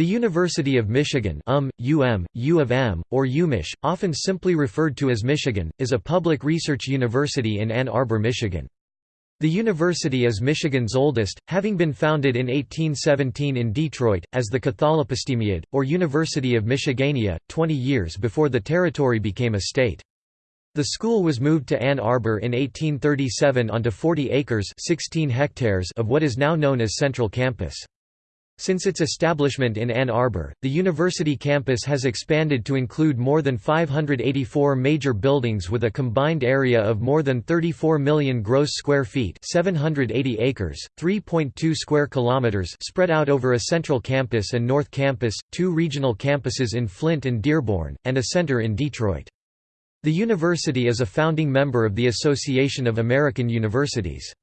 The University of Michigan UM, UM, U of M, or UMich, often simply referred to as Michigan, is a public research university in Ann Arbor, Michigan. The university is Michigan's oldest, having been founded in 1817 in Detroit, as the Catholepistemiad, or University of Michigania, 20 years before the territory became a state. The school was moved to Ann Arbor in 1837 onto 40 acres 16 hectares of what is now known as Central Campus. Since its establishment in Ann Arbor, the university campus has expanded to include more than 584 major buildings with a combined area of more than 34 million gross square feet, 780 acres, 3.2 square kilometers, spread out over a central campus and north campus, two regional campuses in Flint and Dearborn, and a center in Detroit. The university is a founding member of the Association of American Universities.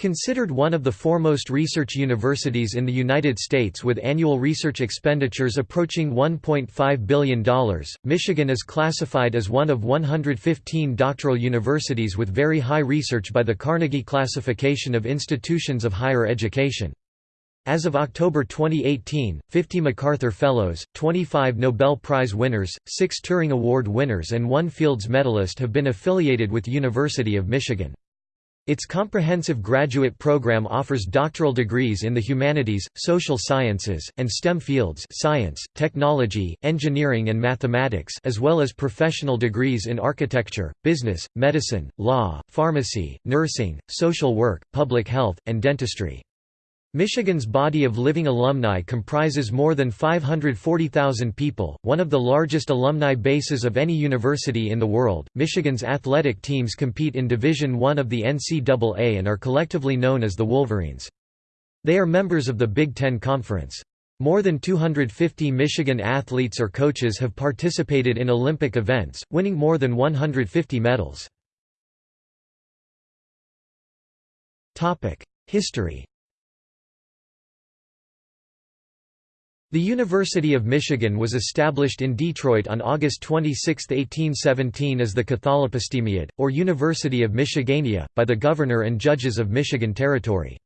Considered one of the foremost research universities in the United States with annual research expenditures approaching $1.5 billion, Michigan is classified as one of 115 doctoral universities with very high research by the Carnegie Classification of Institutions of Higher Education. As of October 2018, 50 MacArthur Fellows, 25 Nobel Prize winners, 6 Turing Award winners and 1 Fields Medalist have been affiliated with University of Michigan. Its comprehensive graduate program offers doctoral degrees in the humanities, social sciences, and STEM fields science, technology, engineering and mathematics as well as professional degrees in architecture, business, medicine, law, pharmacy, nursing, social work, public health, and dentistry. Michigan's body of living alumni comprises more than 540,000 people, one of the largest alumni bases of any university in the world. Michigan's athletic teams compete in Division I of the NCAA and are collectively known as the Wolverines. They are members of the Big Ten Conference. More than 250 Michigan athletes or coaches have participated in Olympic events, winning more than 150 medals. History The University of Michigan was established in Detroit on August 26, 1817 as the Catholepistemiad, or University of Michigania, by the governor and judges of Michigan Territory.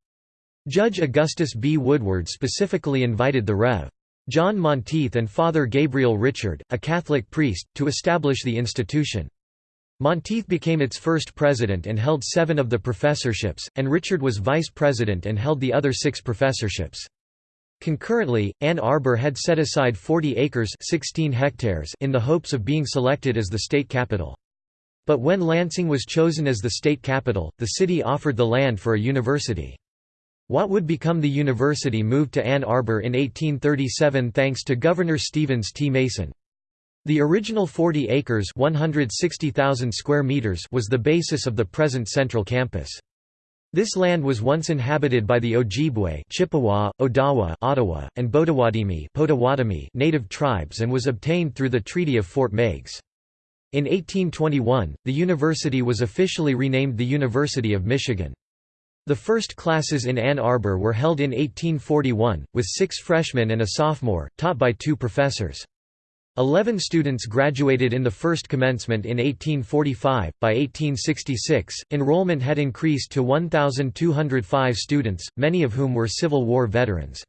Judge Augustus B. Woodward specifically invited the Rev. John Monteith and Father Gabriel Richard, a Catholic priest, to establish the institution. Monteith became its first president and held seven of the professorships, and Richard was vice president and held the other six professorships. Concurrently, Ann Arbor had set aside 40 acres 16 hectares in the hopes of being selected as the state capital. But when Lansing was chosen as the state capital, the city offered the land for a university. What would become the university moved to Ann Arbor in 1837 thanks to Governor Stevens T. Mason. The original 40 acres 160,000 square meters was the basis of the present central campus. This land was once inhabited by the Ojibwe Chippewa, Odawa Ottawa, and Potawatomi native tribes and was obtained through the Treaty of Fort Meigs. In 1821, the university was officially renamed the University of Michigan. The first classes in Ann Arbor were held in 1841, with six freshmen and a sophomore, taught by two professors. Eleven students graduated in the first commencement in 1845. By 1866, enrollment had increased to 1,205 students, many of whom were Civil War veterans.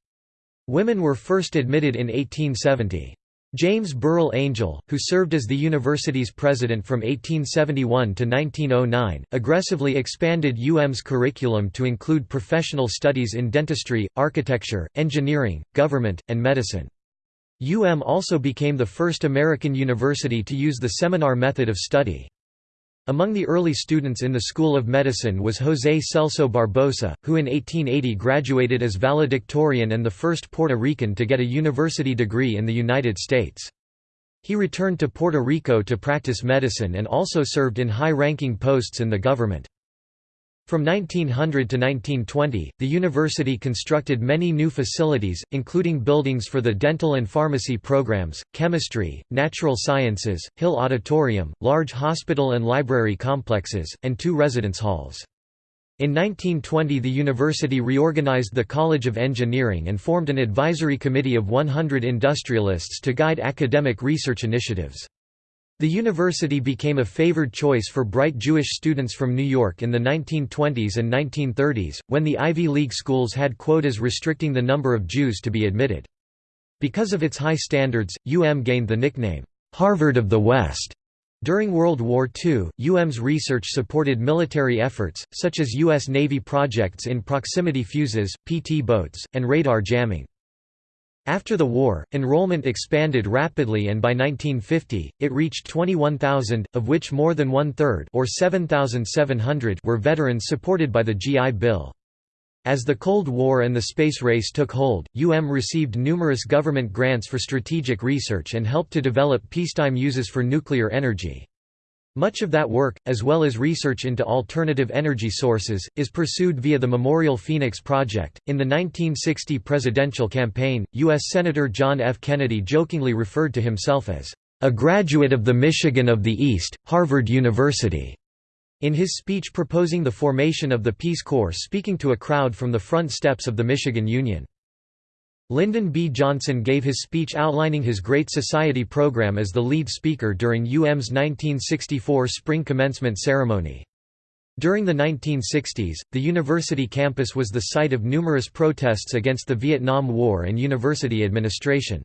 Women were first admitted in 1870. James Burrill Angell, who served as the university's president from 1871 to 1909, aggressively expanded UM's curriculum to include professional studies in dentistry, architecture, engineering, government, and medicine. UM also became the first American university to use the seminar method of study. Among the early students in the School of Medicine was José Celso Barbosa, who in 1880 graduated as valedictorian and the first Puerto Rican to get a university degree in the United States. He returned to Puerto Rico to practice medicine and also served in high-ranking posts in the government. From 1900 to 1920, the university constructed many new facilities, including buildings for the dental and pharmacy programs, chemistry, natural sciences, Hill Auditorium, large hospital and library complexes, and two residence halls. In 1920 the university reorganized the College of Engineering and formed an advisory committee of 100 industrialists to guide academic research initiatives. The university became a favored choice for bright Jewish students from New York in the 1920s and 1930s, when the Ivy League schools had quotas restricting the number of Jews to be admitted. Because of its high standards, UM gained the nickname, "'Harvard of the West' During World War II, UM's research supported military efforts, such as U.S. Navy projects in proximity fuses, PT boats, and radar jamming. After the war, enrollment expanded rapidly and by 1950, it reached 21,000, of which more than one-third or 7,700 were veterans supported by the GI Bill. As the Cold War and the space race took hold, UM received numerous government grants for strategic research and helped to develop peacetime uses for nuclear energy. Much of that work, as well as research into alternative energy sources, is pursued via the Memorial Phoenix Project. In the 1960 presidential campaign, U.S. Senator John F. Kennedy jokingly referred to himself as a graduate of the Michigan of the East, Harvard University. In his speech proposing the formation of the Peace Corps speaking to a crowd from the front steps of the Michigan Union. Lyndon B. Johnson gave his speech outlining his Great Society program as the lead speaker during UM's 1964 spring commencement ceremony. During the 1960s, the university campus was the site of numerous protests against the Vietnam War and university administration.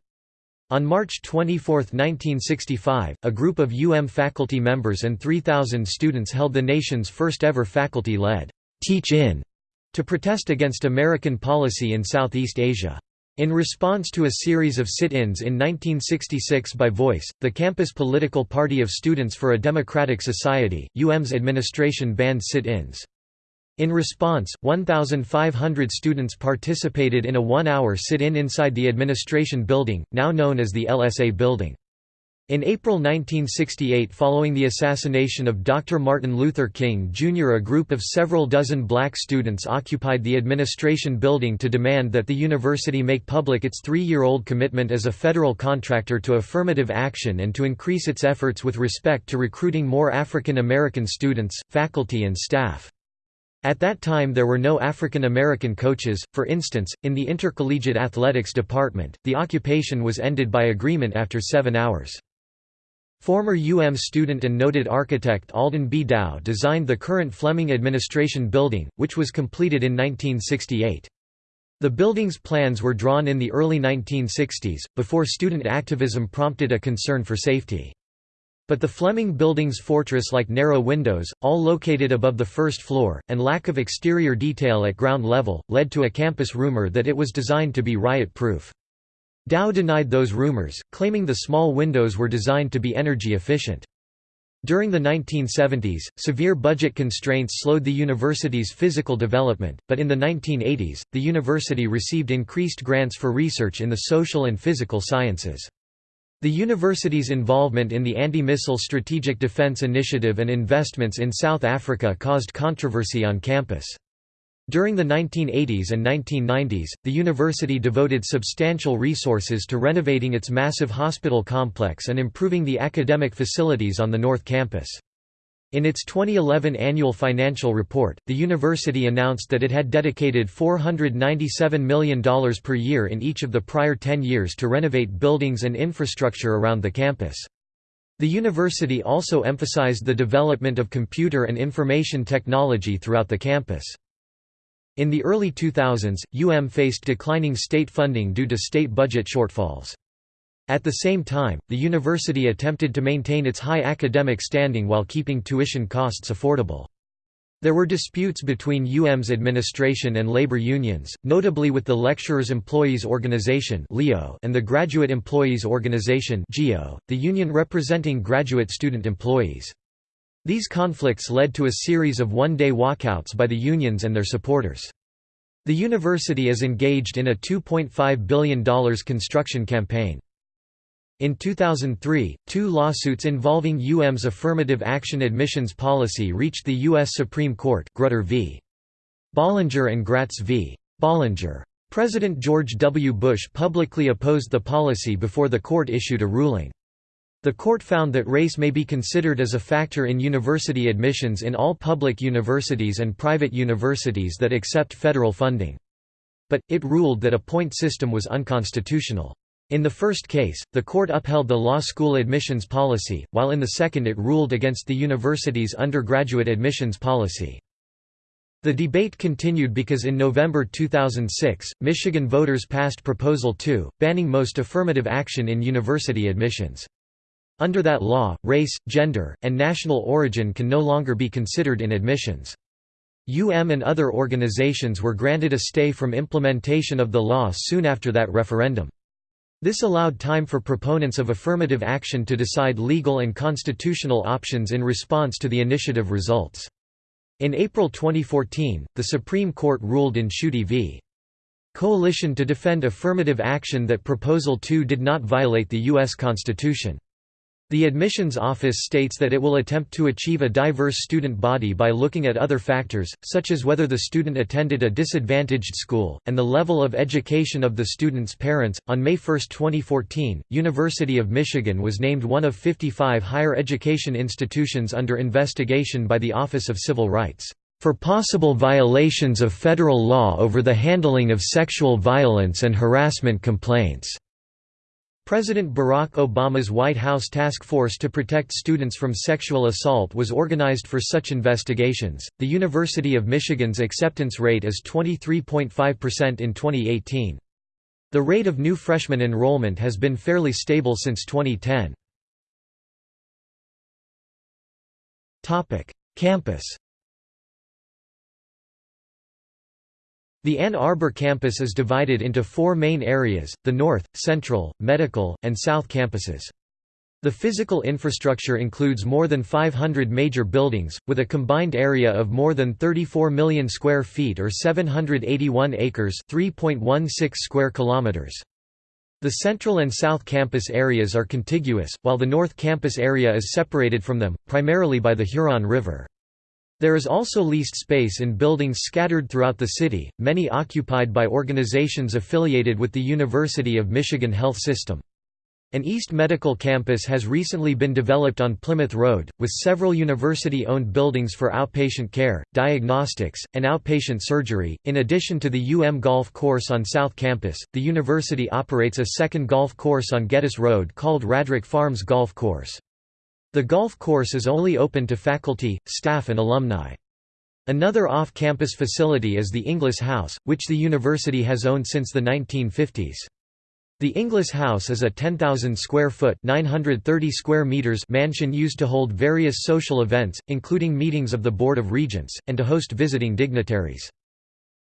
On March 24, 1965, a group of UM faculty members and 3,000 students held the nation's first ever faculty-led Teach-In to protest against American policy in Southeast Asia. In response to a series of sit-ins in 1966 by Voice, the campus political party of Students for a Democratic Society, UM's administration banned sit-ins. In response, 1,500 students participated in a one-hour sit-in inside the administration building, now known as the LSA Building. In April 1968 following the assassination of Dr. Martin Luther King Jr. a group of several dozen black students occupied the administration building to demand that the university make public its three-year-old commitment as a federal contractor to affirmative action and to increase its efforts with respect to recruiting more African American students, faculty and staff. At that time there were no African American coaches, for instance, in the intercollegiate athletics department, the occupation was ended by agreement after seven hours. Former UM student and noted architect Alden B. Dow designed the current Fleming Administration Building, which was completed in 1968. The building's plans were drawn in the early 1960s, before student activism prompted a concern for safety. But the Fleming building's fortress-like narrow windows, all located above the first floor, and lack of exterior detail at ground level, led to a campus rumor that it was designed to be riot-proof. Dow denied those rumors, claiming the small windows were designed to be energy efficient. During the 1970s, severe budget constraints slowed the university's physical development, but in the 1980s, the university received increased grants for research in the social and physical sciences. The university's involvement in the Anti-Missile Strategic Defense Initiative and investments in South Africa caused controversy on campus. During the 1980s and 1990s, the university devoted substantial resources to renovating its massive hospital complex and improving the academic facilities on the North Campus. In its 2011 annual financial report, the university announced that it had dedicated $497 million per year in each of the prior 10 years to renovate buildings and infrastructure around the campus. The university also emphasized the development of computer and information technology throughout the campus. In the early 2000s, UM faced declining state funding due to state budget shortfalls. At the same time, the university attempted to maintain its high academic standing while keeping tuition costs affordable. There were disputes between UM's administration and labor unions, notably with the Lecturers' Employees Organization and the Graduate Employees Organization the union representing graduate student employees. These conflicts led to a series of one-day walkouts by the unions and their supporters. The university is engaged in a $2.5 billion construction campaign. In 2003, two lawsuits involving UM's affirmative action admissions policy reached the U.S. Supreme Court Grutter v. Bollinger and Gratz v. Bollinger. President George W. Bush publicly opposed the policy before the court issued a ruling. The court found that race may be considered as a factor in university admissions in all public universities and private universities that accept federal funding. But, it ruled that a point system was unconstitutional. In the first case, the court upheld the law school admissions policy, while in the second it ruled against the university's undergraduate admissions policy. The debate continued because in November 2006, Michigan voters passed Proposal 2, banning most affirmative action in university admissions. Under that law, race, gender, and national origin can no longer be considered in admissions. UM and other organizations were granted a stay from implementation of the law soon after that referendum. This allowed time for proponents of affirmative action to decide legal and constitutional options in response to the initiative results. In April 2014, the Supreme Court ruled in Schuette v. Coalition to defend affirmative action that Proposal 2 did not violate the U.S. Constitution. The admissions office states that it will attempt to achieve a diverse student body by looking at other factors, such as whether the student attended a disadvantaged school, and the level of education of the student's parents. On May 1, 2014, University of Michigan was named one of 55 higher education institutions under investigation by the Office of Civil Rights for possible violations of federal law over the handling of sexual violence and harassment complaints. President Barack Obama's White House Task Force to Protect Students from Sexual Assault was organized for such investigations. The University of Michigan's acceptance rate is 23.5% in 2018. The rate of new freshman enrollment has been fairly stable since 2010. Topic: Campus The Ann Arbor campus is divided into four main areas, the North, Central, Medical, and South campuses. The physical infrastructure includes more than 500 major buildings, with a combined area of more than 34 million square feet or 781 acres 3.16 square kilometers. The Central and South campus areas are contiguous, while the North campus area is separated from them, primarily by the Huron River. There is also leased space in buildings scattered throughout the city, many occupied by organizations affiliated with the University of Michigan Health System. An East Medical campus has recently been developed on Plymouth Road, with several university-owned buildings for outpatient care, diagnostics, and outpatient surgery. In addition to the UM Golf Course on South Campus, the university operates a second golf course on Geddes Road called Radrick Farms Golf Course. The golf course is only open to faculty, staff and alumni. Another off-campus facility is the Inglis House, which the university has owned since the 1950s. The Inglis House is a 10,000 square foot (930 square meters) mansion used to hold various social events, including meetings of the Board of Regents, and to host visiting dignitaries.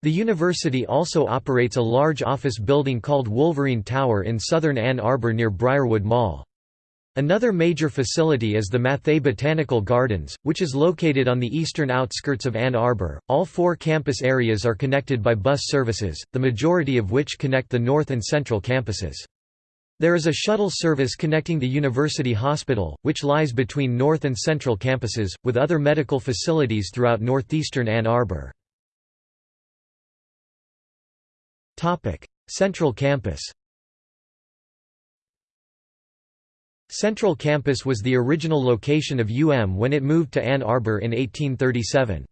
The university also operates a large office building called Wolverine Tower in southern Ann Arbor near Briarwood Mall. Another major facility is the Matthaei Botanical Gardens, which is located on the eastern outskirts of Ann Arbor. All four campus areas are connected by bus services, the majority of which connect the north and central campuses. There is a shuttle service connecting the University Hospital, which lies between north and central campuses, with other medical facilities throughout northeastern Ann Arbor. Central Campus Central Campus was the original location of UM when it moved to Ann Arbor in 1837.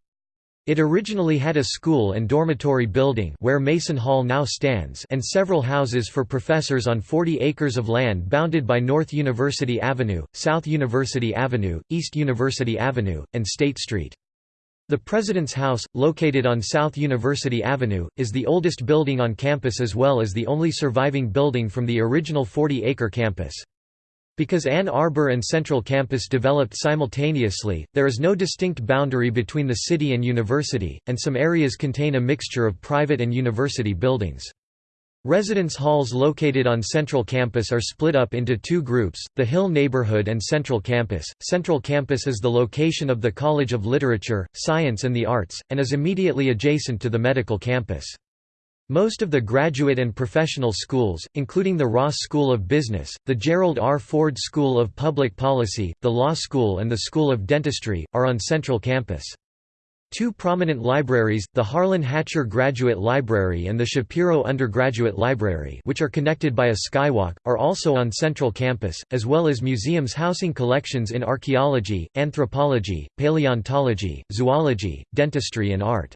It originally had a school and dormitory building where Mason Hall now stands and several houses for professors on 40 acres of land bounded by North University Avenue, South University Avenue, East University Avenue, and State Street. The President's House, located on South University Avenue, is the oldest building on campus as well as the only surviving building from the original 40-acre campus. Because Ann Arbor and Central Campus developed simultaneously, there is no distinct boundary between the city and university, and some areas contain a mixture of private and university buildings. Residence halls located on Central Campus are split up into two groups, the Hill Neighborhood and Central Campus. Central Campus is the location of the College of Literature, Science and the Arts, and is immediately adjacent to the medical campus. Most of the graduate and professional schools, including the Ross School of Business, the Gerald R. Ford School of Public Policy, the Law School and the School of Dentistry, are on Central Campus. Two prominent libraries, the Harlan Hatcher Graduate Library and the Shapiro Undergraduate Library which are connected by a skywalk, are also on Central Campus, as well as museums housing collections in archaeology, anthropology, paleontology, zoology, dentistry and art.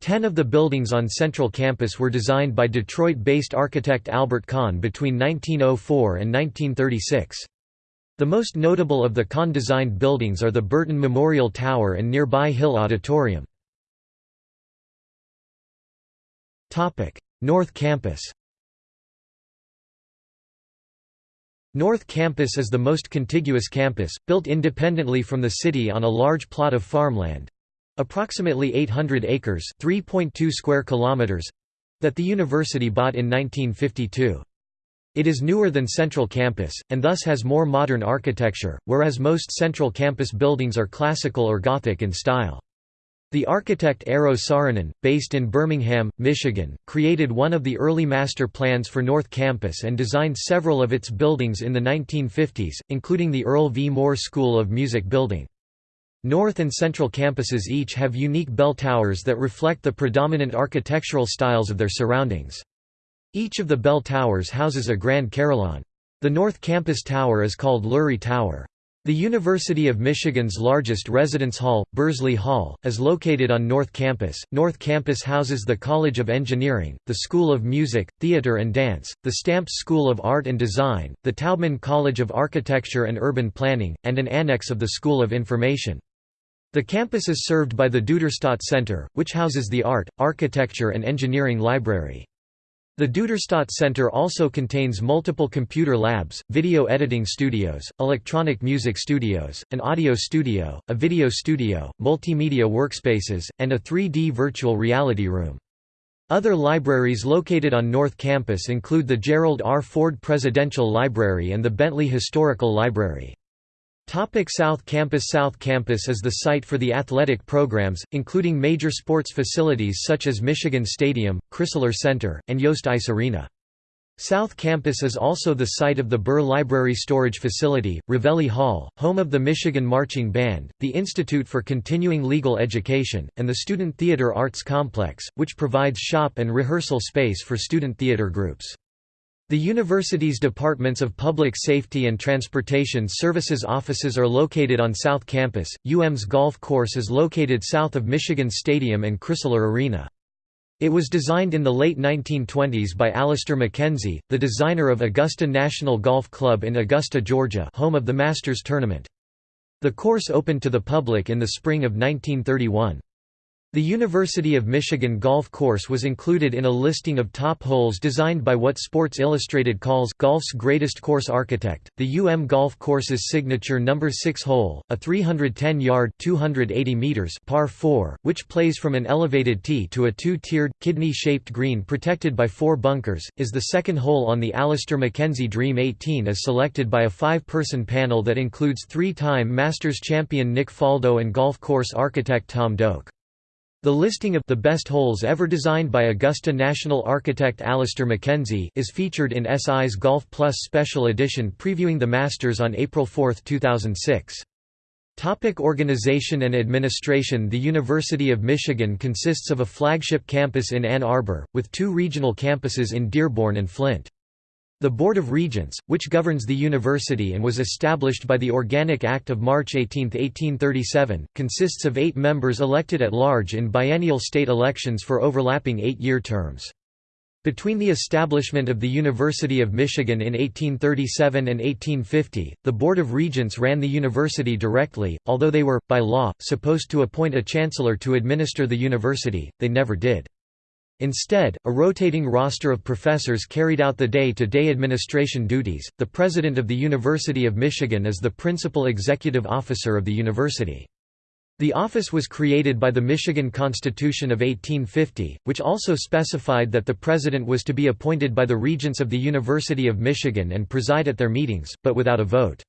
Ten of the buildings on Central Campus were designed by Detroit-based architect Albert Kahn between 1904 and 1936. The most notable of the Kahn-designed buildings are the Burton Memorial Tower and nearby Hill Auditorium. North Campus North Campus is the most contiguous campus, built independently from the city on a large plot of farmland—approximately 800 acres 3.2 square kilometers—that the university bought in 1952. It is newer than Central Campus, and thus has more modern architecture, whereas most Central Campus buildings are classical or Gothic in style. The architect Eero Saarinen, based in Birmingham, Michigan, created one of the early master plans for North Campus and designed several of its buildings in the 1950s, including the Earl V. Moore School of Music building. North and Central campuses each have unique bell towers that reflect the predominant architectural styles of their surroundings. Each of the bell towers houses a grand carillon. The North Campus Tower is called Lurie Tower. The University of Michigan's largest residence hall, Bursley Hall, is located on North Campus. North Campus houses the College of Engineering, the School of Music, Theatre and Dance, the Stamps School of Art and Design, the Taubman College of Architecture and Urban Planning, and an annex of the School of Information. The campus is served by the Duderstadt Center, which houses the Art, Architecture and Engineering Library. The Duderstadt Center also contains multiple computer labs, video editing studios, electronic music studios, an audio studio, a video studio, multimedia workspaces, and a 3D virtual reality room. Other libraries located on North Campus include the Gerald R. Ford Presidential Library and the Bentley Historical Library. Topic South Campus South Campus is the site for the athletic programs, including major sports facilities such as Michigan Stadium, Crisler Center, and Yost Ice Arena. South Campus is also the site of the Buhr Library Storage Facility, Revelli Hall, home of the Michigan Marching Band, the Institute for Continuing Legal Education, and the Student Theater Arts Complex, which provides shop and rehearsal space for student theater groups. The university's Departments of Public Safety and Transportation Services offices are located on South Campus. UM's golf course is located south of Michigan Stadium and Crisler Arena. It was designed in the late 1920s by Alister MacKenzie, the designer of Augusta National Golf Club in Augusta, Georgia home of the Masters Tournament. The course opened to the public in the spring of 1931. The University of Michigan golf course was included in a listing of top holes designed by what Sports Illustrated calls golf's greatest course architect. The UM golf course's signature number 6 hole, a 310-yard (280 meters) par 4, which plays from an elevated tee to a two-tiered kidney-shaped green protected by four bunkers, is the second hole on the Alister MacKenzie Dream 18 as selected by a five-person panel that includes three-time Masters champion Nick Faldo and golf course architect Tom Doak. The listing of the best holes ever designed by Augusta National architect Alister MacKenzie is featured in SI's Golf Plus Special Edition previewing the Masters on April 4, 2006. Topic organization and administration The University of Michigan consists of a flagship campus in Ann Arbor, with two regional campuses in Dearborn and Flint. The Board of Regents, which governs the university and was established by the Organic Act of March 18, 1837, consists of eight members elected at large in biennial state elections for overlapping eight-year terms. Between the establishment of the University of Michigan in 1837 and 1850, the Board of Regents ran the university directly, although they were, by law, supposed to appoint a chancellor to administer the university, they never did. Instead, a rotating roster of professors carried out the day-to-day -day administration duties. The president of the University of Michigan is the principal executive officer of the university. The office was created by the Michigan Constitution of 1850, which also specified that the president was to be appointed by the regents of the University of Michigan and preside at their meetings, but without a vote.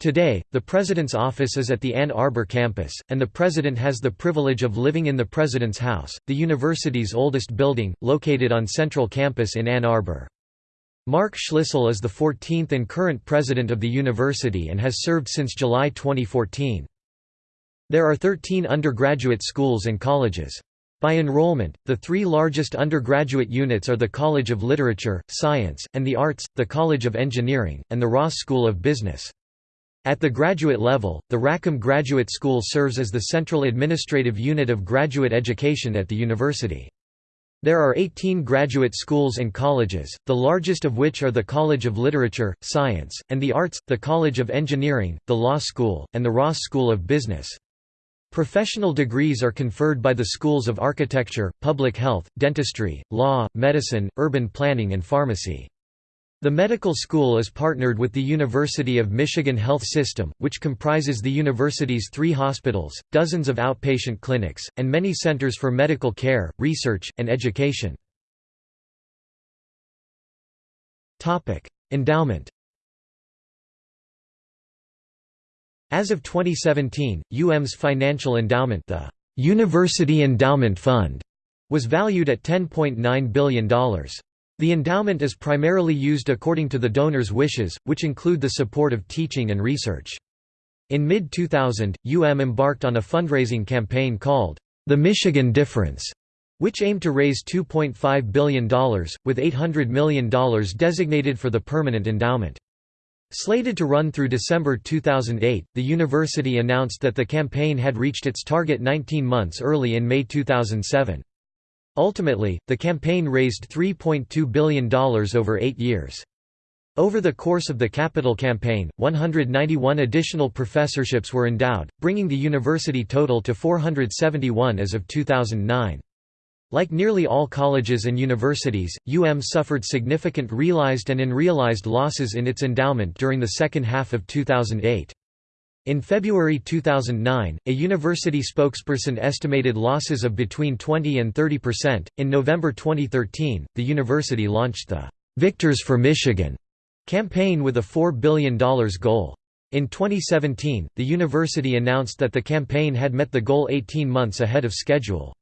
Today, the President's office is at the Ann Arbor campus, and the President has the privilege of living in the President's House, the university's oldest building, located on Central Campus in Ann Arbor. Mark Schlissel is the 14th and current President of the university and has served since July 2014. There are 13 undergraduate schools and colleges. By enrollment, the three largest undergraduate units are the College of Literature, Science, and the Arts, the College of Engineering, and the Ross School of Business. At the graduate level, the Rackham Graduate School serves as the central administrative unit of graduate education at the university. There are 18 graduate schools and colleges, the largest of which are the College of Literature, Science, and the Arts, the College of Engineering, the Law School, and the Ross School of Business. Professional degrees are conferred by the schools of architecture, public health, dentistry, law, medicine, urban planning and pharmacy. The medical school is partnered with the University of Michigan Health System, which comprises the university's three hospitals, dozens of outpatient clinics, and many centers for medical care, research, and education. Endowment As of 2017, UM's financial endowment the University Endowment Fund was valued at $10.9 billion. The endowment is primarily used according to the donor's wishes, which include the support of teaching and research. In mid-2000, UM embarked on a fundraising campaign called, The Michigan Difference, which aimed to raise $2.5 billion, with $800 million designated for the permanent endowment. Slated to run through December 2008, the university announced that the campaign had reached its target 19 months early in May 2007. Ultimately, the campaign raised $3.2 billion over eight years. Over the course of the capital campaign, 191 additional professorships were endowed, bringing the university total to 471 as of 2009. Like nearly all colleges and universities, UM suffered significant realized and unrealized losses in its endowment during the second half of 2008. In February 2009, a university spokesperson estimated losses of between 20 and 30 percent. In November 2013, the university launched the Victors for Michigan campaign with a $4 billion goal. In 2017, the university announced that the campaign had met the goal 18 months ahead of schedule.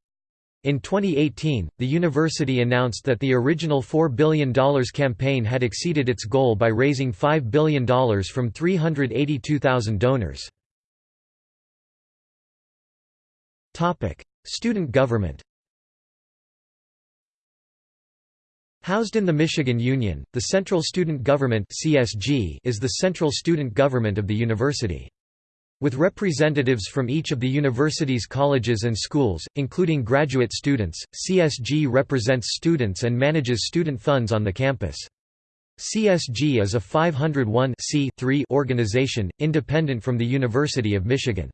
In 2018, the university announced that the original $4 billion campaign had exceeded its goal by raising $5 billion from 382,000 donors. Student government Housed in the Michigan Union, the Central Student Government is the central student government of the university. With representatives from each of the university's colleges and schools, including graduate students, CSG represents students and manages student funds on the campus. CSG is a 501 organization, independent from the University of Michigan.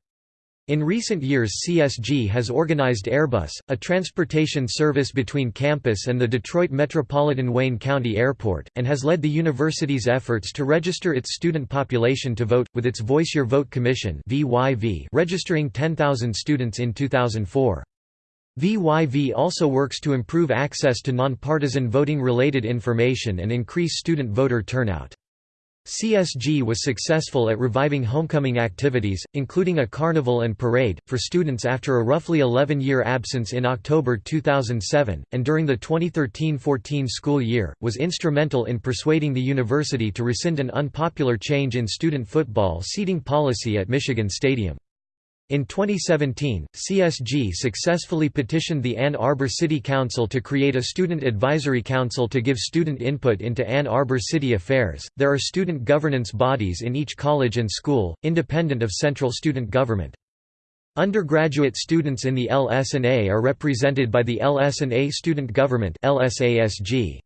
In recent years CSG has organized Airbus, a transportation service between campus and the Detroit Metropolitan Wayne County Airport, and has led the university's efforts to register its student population to vote, with its Voice Your Vote Commission registering 10,000 students in 2004. VYV also works to improve access to nonpartisan voting-related information and increase student voter turnout. CSG was successful at reviving homecoming activities, including a carnival and parade, for students after a roughly 11-year absence in October 2007, and during the 2013–14 school year, was instrumental in persuading the university to rescind an unpopular change in student football seating policy at Michigan Stadium. In 2017, CSG successfully petitioned the Ann Arbor City Council to create a Student Advisory Council to give student input into Ann Arbor city affairs. There are student governance bodies in each college and school, independent of central student government. Undergraduate students in the LS&A are represented by the LS&A Student Government (LSASG).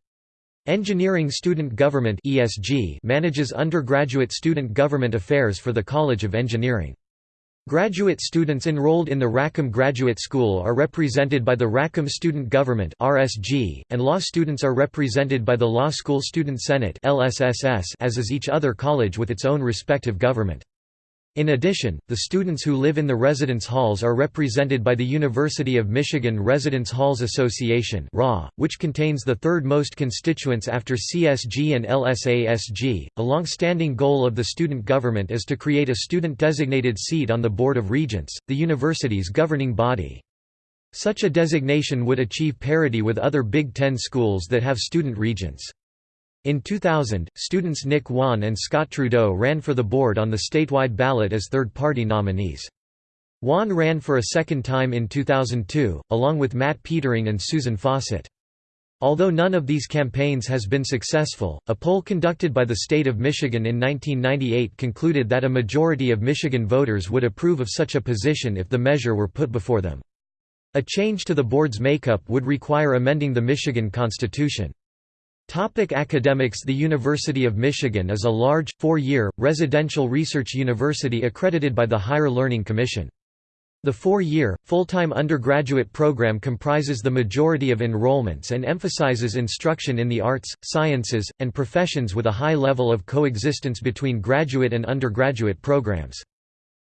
Engineering Student Government (ESG) manages undergraduate student government affairs for the College of Engineering. Graduate students enrolled in the Rackham Graduate School are represented by the Rackham Student Government (RSG), and law students are represented by the Law School Student Senate (LSSS), as is each other college with its own respective government. In addition, the students who live in the residence halls are represented by the University of Michigan Residence Halls Association which contains the third most constituents after CSG and LSASG. A long-standing goal of the student government is to create a student-designated seat on the Board of Regents, the university's governing body. Such a designation would achieve parity with other Big Ten schools that have student regents. In 2000, students Nick Wan and Scott Trudeau ran for the board on the statewide ballot as third-party nominees. Wan ran for a second time in 2002, along with Matt Petering and Susan Fawcett. Although none of these campaigns has been successful, a poll conducted by the state of Michigan in 1998 concluded that a majority of Michigan voters would approve of such a position if the measure were put before them. A change to the board's makeup would require amending the Michigan Constitution. Topic academics The University of Michigan is a large, four-year, residential research university accredited by the Higher Learning Commission. The four-year, full-time undergraduate program comprises the majority of enrollments and emphasizes instruction in the arts, sciences, and professions with a high level of coexistence between graduate and undergraduate programs.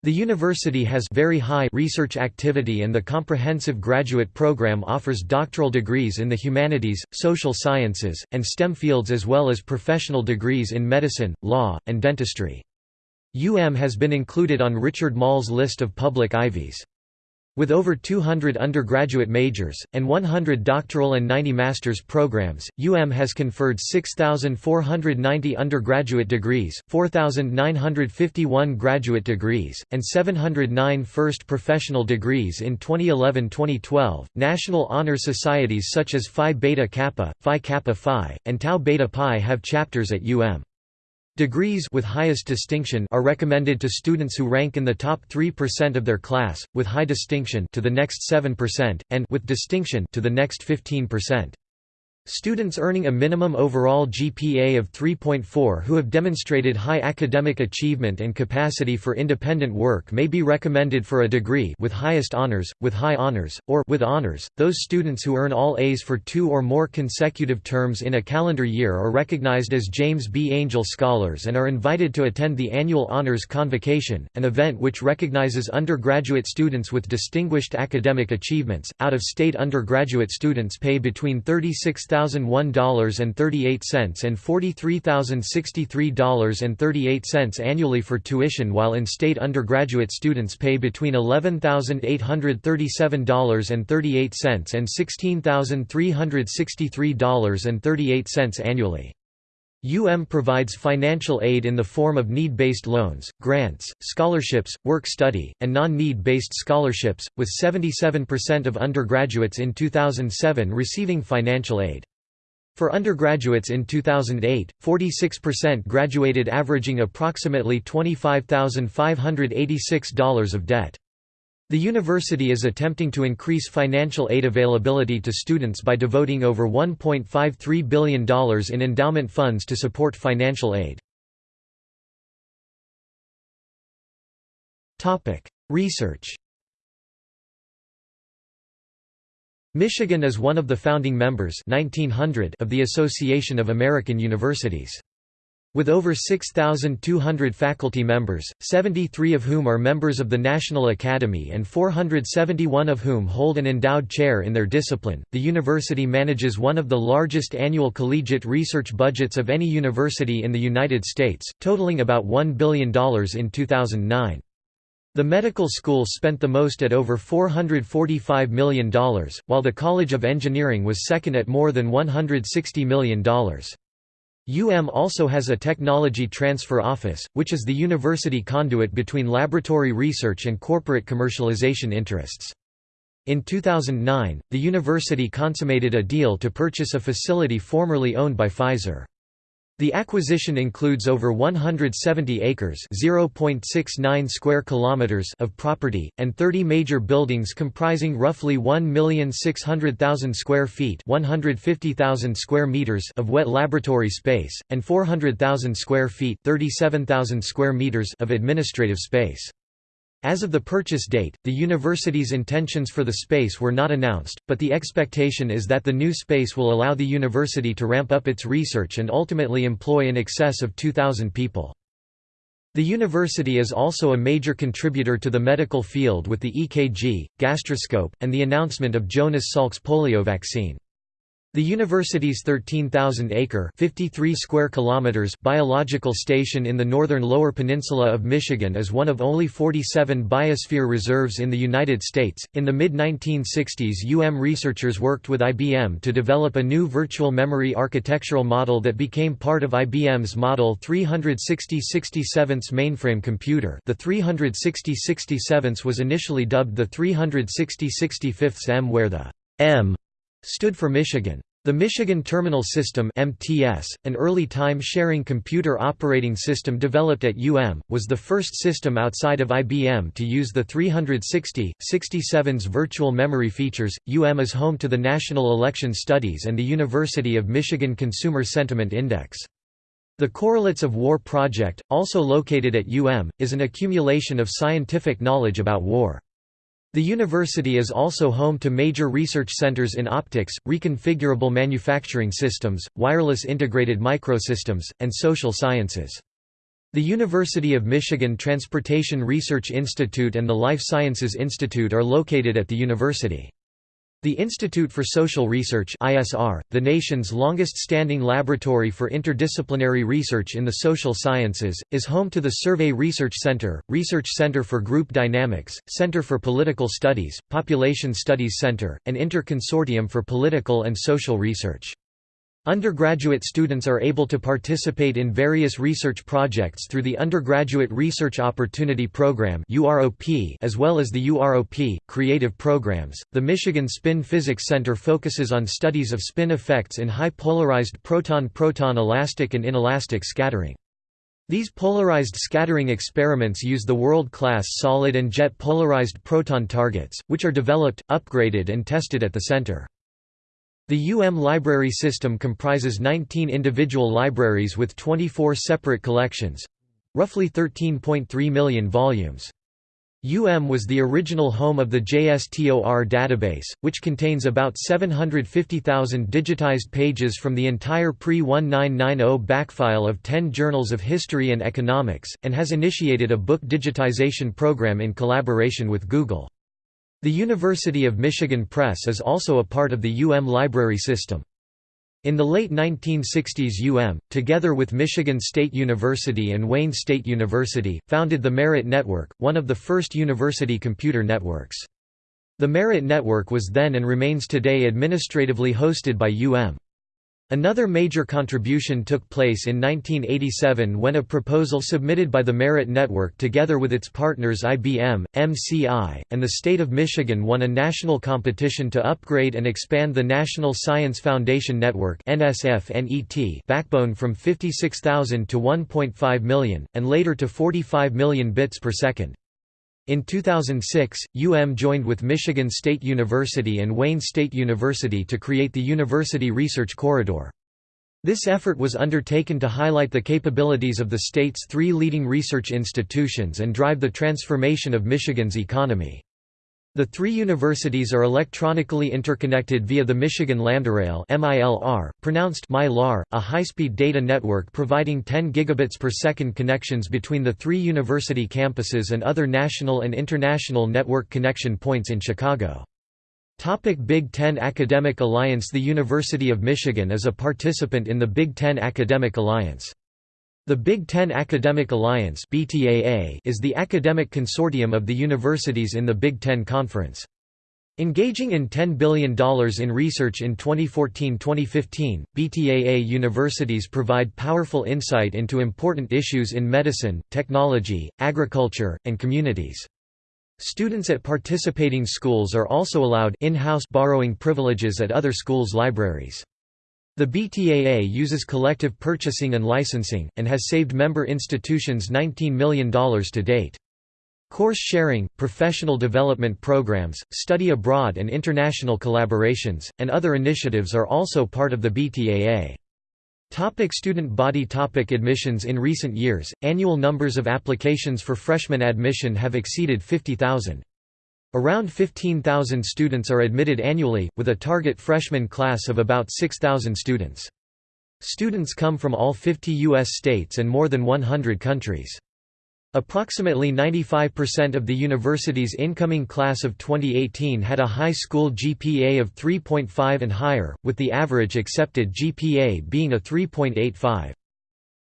The university has very high research activity and the comprehensive graduate program offers doctoral degrees in the humanities, social sciences, and STEM fields as well as professional degrees in medicine, law, and dentistry. UM has been included on Richard Moll's list of public Ivies. With over 200 undergraduate majors, and 100 doctoral and 90 master's programs, UM has conferred 6,490 undergraduate degrees, 4,951 graduate degrees, and 709 first professional degrees in 2011-2012. National honor societies such as Phi Beta Kappa, Phi Kappa Phi, and Tau Beta Pi have chapters at UM. Degrees with highest distinction are recommended to students who rank in the top 3% of their class, with high distinction to the next 7%, and with distinction to the next 15%. Students earning a minimum overall GPA of 3.4 who have demonstrated high academic achievement and capacity for independent work may be recommended for a degree with highest honors, with high honors, or with honors. Those students who earn all A's for two or more consecutive terms in a calendar year are recognized as James B. Angell Scholars and are invited to attend the annual Honors Convocation, an event which recognizes undergraduate students with distinguished academic achievements. Out of state undergraduate students pay between 36 $43,001.38 and $43,063.38 annually for tuition while in-state undergraduate students pay between $11,837.38 and $16,363.38 annually. UM provides financial aid in the form of need-based loans, grants, scholarships, work study, and non-need-based scholarships, with 77% of undergraduates in 2007 receiving financial aid. For undergraduates in 2008, 46% graduated averaging approximately $25,586 of debt. The university is attempting to increase financial aid availability to students by devoting over $1.53 billion in endowment funds to support financial aid. Research Michigan is one of the founding members 1900 of the Association of American Universities. With over 6,200 faculty members, 73 of whom are members of the National Academy and 471 of whom hold an endowed chair in their discipline, the university manages one of the largest annual collegiate research budgets of any university in the United States, totaling about $1 billion in 2009. The medical school spent the most at over $445 million, while the College of Engineering was second at more than $160 million. UM also has a Technology Transfer Office, which is the university conduit between laboratory research and corporate commercialization interests. In 2009, the university consummated a deal to purchase a facility formerly owned by Pfizer. The acquisition includes over 170 acres (0.69 square kilometers) of property and 30 major buildings comprising roughly 1,600,000 square feet (150,000 square meters) of wet laboratory space and 400,000 square feet (37,000 square meters) of administrative space. As of the purchase date, the university's intentions for the space were not announced, but the expectation is that the new space will allow the university to ramp up its research and ultimately employ in excess of 2,000 people. The university is also a major contributor to the medical field with the EKG, gastroscope, and the announcement of Jonas Salk's polio vaccine. The university's 13,000-acre (53 square kilometers) biological station in the northern Lower Peninsula of Michigan is one of only 47 biosphere reserves in the United States. In the mid-1960s, UM researchers worked with IBM to develop a new virtual memory architectural model that became part of IBM's Model 36067 mainframe computer. The 36067 was initially dubbed the 360 M where the M stood for Michigan. The Michigan Terminal System (MTS), an early time-sharing computer operating system developed at UM, was the first system outside of IBM to use the 360, 67's virtual memory features. UM is home to the National Election Studies and the University of Michigan Consumer Sentiment Index. The Correlates of War project, also located at UM, is an accumulation of scientific knowledge about war. The university is also home to major research centers in optics, reconfigurable manufacturing systems, wireless integrated microsystems, and social sciences. The University of Michigan Transportation Research Institute and the Life Sciences Institute are located at the university. The Institute for Social Research ISR, the nation's longest-standing laboratory for interdisciplinary research in the social sciences, is home to the Survey Research Center, Research Center for Group Dynamics, Center for Political Studies, Population Studies Center, and Inter-Consortium for Political and Social Research. Undergraduate students are able to participate in various research projects through the Undergraduate Research Opportunity Program as well as the UROP, creative programs. The Michigan Spin Physics Center focuses on studies of spin effects in high polarized proton-proton elastic and inelastic scattering. These polarized scattering experiments use the world-class solid and jet polarized proton targets, which are developed, upgraded and tested at the center. The UM library system comprises 19 individual libraries with 24 separate collections—roughly 13.3 million volumes. UM was the original home of the JSTOR database, which contains about 750,000 digitized pages from the entire pre-1990 backfile of 10 journals of history and economics, and has initiated a book digitization program in collaboration with Google. The University of Michigan Press is also a part of the UM library system. In the late 1960s UM, together with Michigan State University and Wayne State University, founded the Merit Network, one of the first university computer networks. The Merit Network was then and remains today administratively hosted by UM. Another major contribution took place in 1987 when a proposal submitted by the Merit Network together with its partners IBM, MCI, and the state of Michigan won a national competition to upgrade and expand the National Science Foundation Network backbone from 56,000 to 1.5 million, and later to 45 million bits per second. In 2006, UM joined with Michigan State University and Wayne State University to create the University Research Corridor. This effort was undertaken to highlight the capabilities of the state's three leading research institutions and drive the transformation of Michigan's economy. The three universities are electronically interconnected via the Michigan Lambdarail (MILR), pronounced MyLAR, a high-speed data network providing 10 gigabits per second connections between the three university campuses and other national and international network connection points in Chicago. Topic Big Ten Academic Alliance The University of Michigan is a participant in the Big Ten Academic Alliance. The Big Ten Academic Alliance is the academic consortium of the universities in the Big Ten Conference. Engaging in $10 billion in research in 2014-2015, BTAA universities provide powerful insight into important issues in medicine, technology, agriculture, and communities. Students at participating schools are also allowed in-house borrowing privileges at other schools' libraries. The BTAA uses collective purchasing and licensing, and has saved member institutions $19 million to date. Course sharing, professional development programs, study abroad and international collaborations, and other initiatives are also part of the BTAA. Topic student body topic Admissions In recent years, annual numbers of applications for freshman admission have exceeded 50,000. Around 15,000 students are admitted annually, with a target freshman class of about 6,000 students. Students come from all 50 U.S. states and more than 100 countries. Approximately 95% of the university's incoming class of 2018 had a high school GPA of 3.5 and higher, with the average accepted GPA being a 3.85.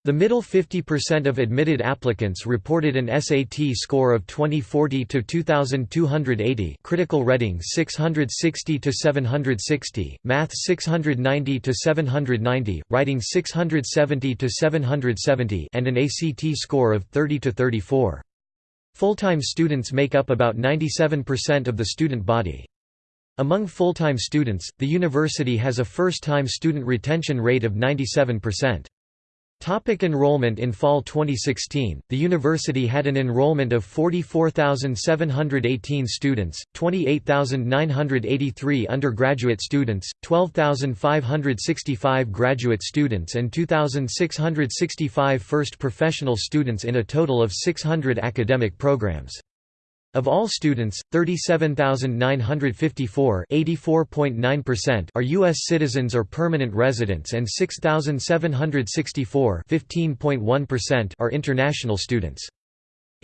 The middle 50% of admitted applicants reported an SAT score of 2040 to 2280, critical reading 660 to 760, math 690 to 790, writing 670 to 770, and an ACT score of 30 to 34. Full-time students make up about 97% of the student body. Among full-time students, the university has a first-time student retention rate of 97%. Topic enrollment In fall 2016, the university had an enrollment of 44,718 students, 28,983 undergraduate students, 12,565 graduate students and 2,665 first professional students in a total of 600 academic programs. Of all students, 37,954 are U.S. citizens or permanent residents and 6,764 are international students.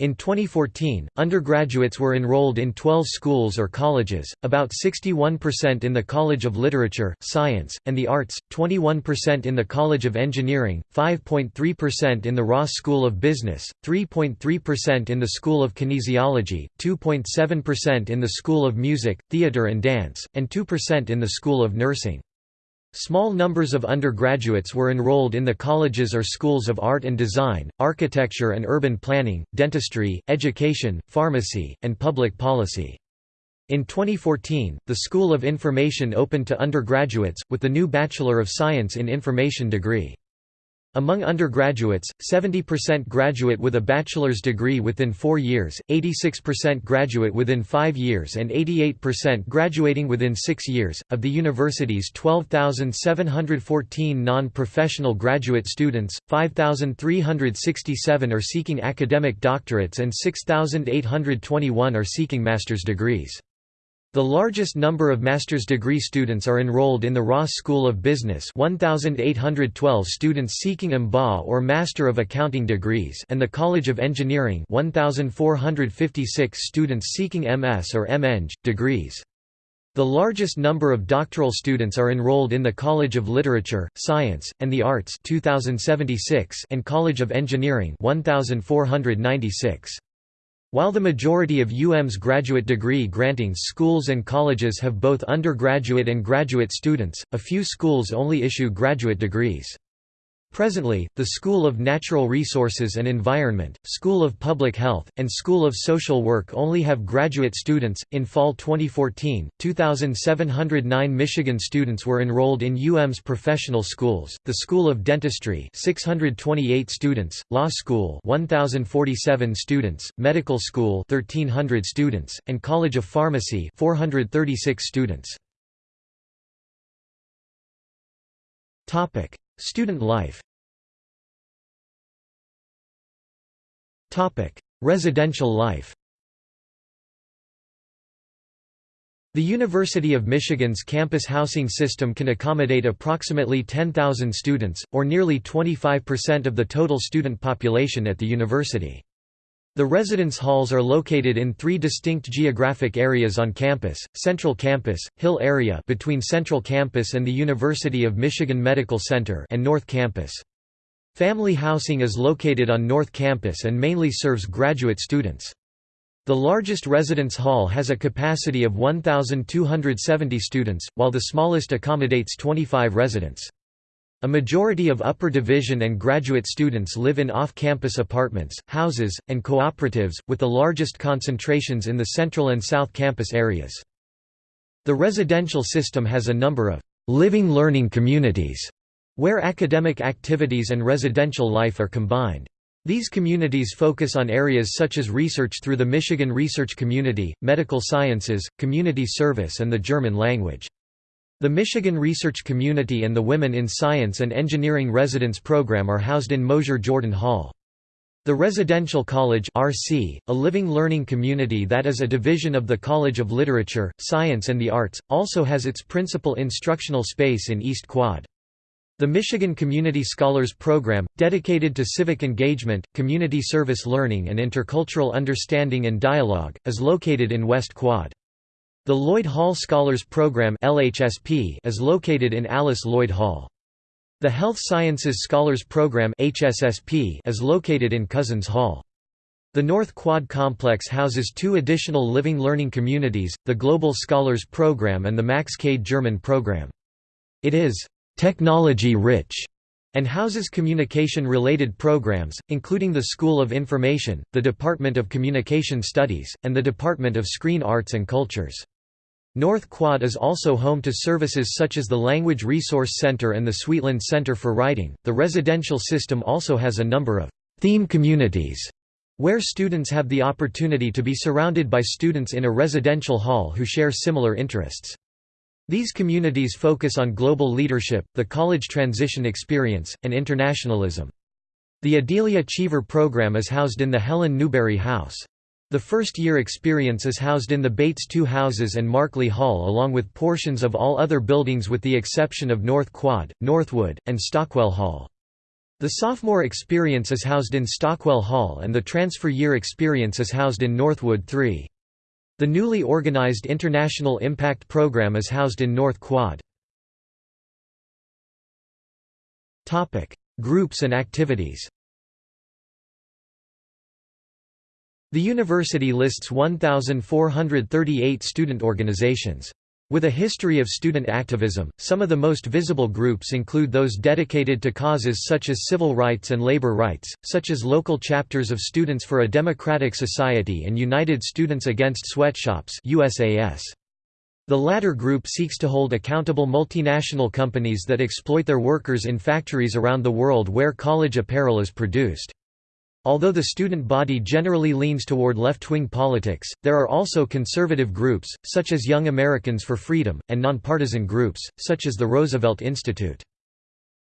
In 2014, undergraduates were enrolled in 12 schools or colleges, about 61% in the College of Literature, Science, and the Arts, 21% in the College of Engineering, 5.3% in the Ross School of Business, 3.3% in the School of Kinesiology, 2.7% in the School of Music, Theatre and Dance, and 2% in the School of Nursing. Small numbers of undergraduates were enrolled in the colleges or schools of art and design, architecture and urban planning, dentistry, education, pharmacy, and public policy. In 2014, the School of Information opened to undergraduates, with the new Bachelor of Science in Information degree. Among undergraduates, 70% graduate with a bachelor's degree within four years, 86% graduate within five years, and 88% graduating within six years. Of the university's 12,714 non professional graduate students, 5,367 are seeking academic doctorates and 6,821 are seeking master's degrees. The largest number of master's degree students are enrolled in the Ross School of Business 1,812 students seeking MBA or Master of Accounting degrees and the College of Engineering 1,456 students seeking MS or MEng, degrees. The largest number of doctoral students are enrolled in the College of Literature, Science, and the Arts 2,076 and College of Engineering 1,496. While the majority of UM's graduate degree granting schools and colleges have both undergraduate and graduate students, a few schools only issue graduate degrees. Presently, the School of Natural Resources and Environment, School of Public Health, and School of Social Work only have graduate students. In fall 2014, 2,709 Michigan students were enrolled in UM's professional schools, the School of Dentistry 628 students, Law School 1,047 students, Medical School 1,300 students, and College of Pharmacy 436 students. Student life. Residential life. The University of Michigan's campus housing system can accommodate approximately 10,000 students, or nearly 25% of the total student population at the university. The residence halls are located in three distinct geographic areas on campus, Central Campus, Hill Area between Central Campus and the University of Michigan Medical Center and North Campus. Family housing is located on North Campus and mainly serves graduate students. The largest residence hall has a capacity of 1,270 students, while the smallest accommodates 25 residents. A majority of upper division and graduate students live in off-campus apartments, houses, and cooperatives, with the largest concentrations in the central and south campus areas. The residential system has a number of living learning communities, where academic activities and residential life are combined. These communities focus on areas such as research through the Michigan Research Community, medical sciences, community service and the German language. The Michigan Research Community and the Women in Science and Engineering Residence Program are housed in Mosher Jordan Hall. The Residential College RC, a living learning community that is a division of the College of Literature, Science and the Arts, also has its principal instructional space in East Quad. The Michigan Community Scholars Program, dedicated to civic engagement, community service learning and intercultural understanding and dialogue, is located in West Quad. The Lloyd Hall Scholars Program (LHSP) is located in Alice Lloyd Hall. The Health Sciences Scholars Program (HSSP) is located in Couzens Hall. The North Quad Complex houses two additional living learning communities, the Global Scholars Program and the Max Kade German Program. It is «technology-rich» and houses communication-related programs, including the School of Information, the Department of Communication Studies, and the Department of Screen Arts and Cultures. North Quad is also home to services such as the Language Resource Center and the Sweetland Center for Writing. The residential system also has a number of theme communities where students have the opportunity to be surrounded by students in a residential hall who share similar interests. These communities focus on global leadership, the college transition experience, and internationalism. The Adelia Cheever program is housed in the Helen Newberry House. The first-year experience is housed in the Baits Two Houses and Markley Hall along with portions of all other buildings with the exception of North Quad, Northwood, and Stockwell Hall. The sophomore experience is housed in Stockwell Hall and the transfer year experience is housed in Northwood 3. The newly organized International Impact Program is housed in North Quad. Groups and activities The university lists 1,438 student organizations. With a history of student activism, some of the most visible groups include those dedicated to causes such as civil rights and labor rights, such as local chapters of Students for a Democratic Society and United Students Against Sweatshops USAS. The latter group seeks to hold accountable multinational companies that exploit their workers in factories around the world where college apparel is produced. Although the student body generally leans toward left-wing politics, there are also conservative groups, such as Young Americans for Freedom, and nonpartisan groups, such as the Roosevelt Institute.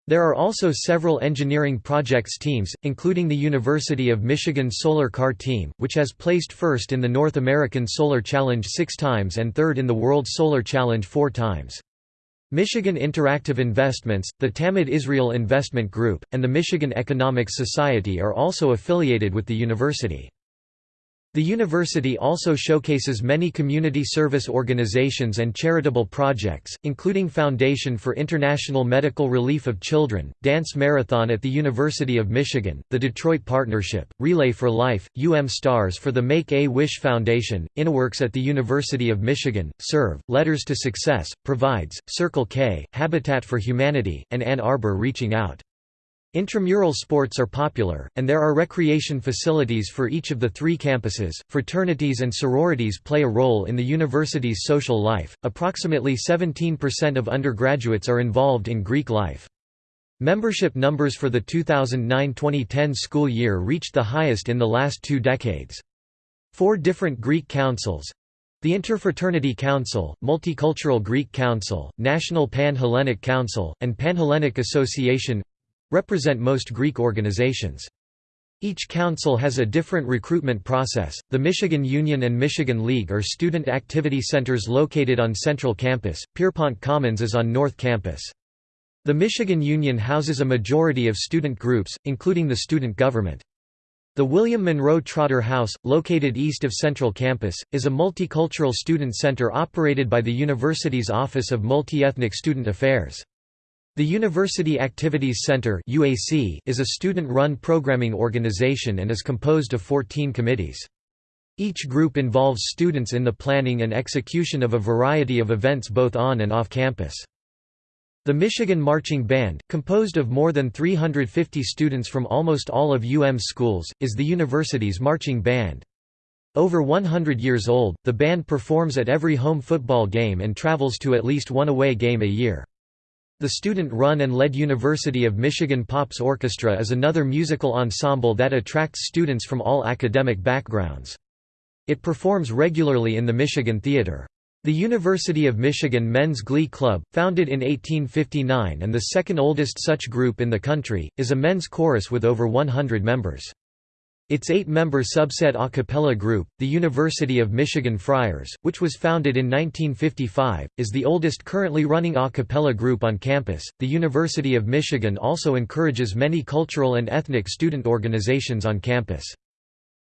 There are also several engineering projects teams, including the University of Michigan Solar Car Team, which has placed first in the North American Solar Challenge six times and third in the World Solar Challenge four times. Michigan Interactive Investments, the Tamid Israel Investment Group, and the Michigan Economics Society are also affiliated with the university. The university also showcases many community service organizations and charitable projects, including Foundation for International Medical Relief of Children, Dance Marathon at the University of Michigan, the Detroit Partnership, Relay for Life, UM Stars for the Make-A-Wish Foundation, InnoWorks at the University of Michigan, Serve, Letters to Success, Provides, Circle K, Habitat for Humanity, and Ann Arbor Reaching Out. Intramural sports are popular, and there are recreation facilities for each of the three campuses. Fraternities and sororities play a role in the university's social life. Approximately 17% of undergraduates are involved in Greek life. Membership numbers for the 2009-2010 school year reached the highest in the last two decades. Four different Greek councils, the Interfraternity Council, Multicultural Greek Council, National Pan-Hellenic Council, and Panhellenic Association represent most Greek organizations. Each council has a different recruitment process. The Michigan Union and Michigan League are student activity centers located on Central Campus, Pierpont Commons is on North Campus. The Michigan Union houses a majority of student groups, including the student government. The William Monroe Trotter House, located east of Central Campus, is a multicultural student center operated by the university's Office of Multi-Ethnic Student Affairs. The University Activities Center is a student-run programming organization and is composed of 14 committees. Each group involves students in the planning and execution of a variety of events both on and off campus. The Michigan Marching Band, composed of more than 350 students from almost all of UM schools, is the university's marching band. Over 100 years old, the band performs at every home football game and travels to at least one away game a year. The student-run and led University of Michigan Pops Orchestra is another musical ensemble that attracts students from all academic backgrounds. It performs regularly in the Michigan Theater. The University of Michigan Men's Glee Club, founded in 1859 and the second oldest such group in the country, is a men's chorus with over 100 members. Its eight-member subset a cappella group, the University of Michigan Friars, which was founded in 1955, is the oldest currently running a cappella group on campus. The University of Michigan also encourages many cultural and ethnic student organizations on campus.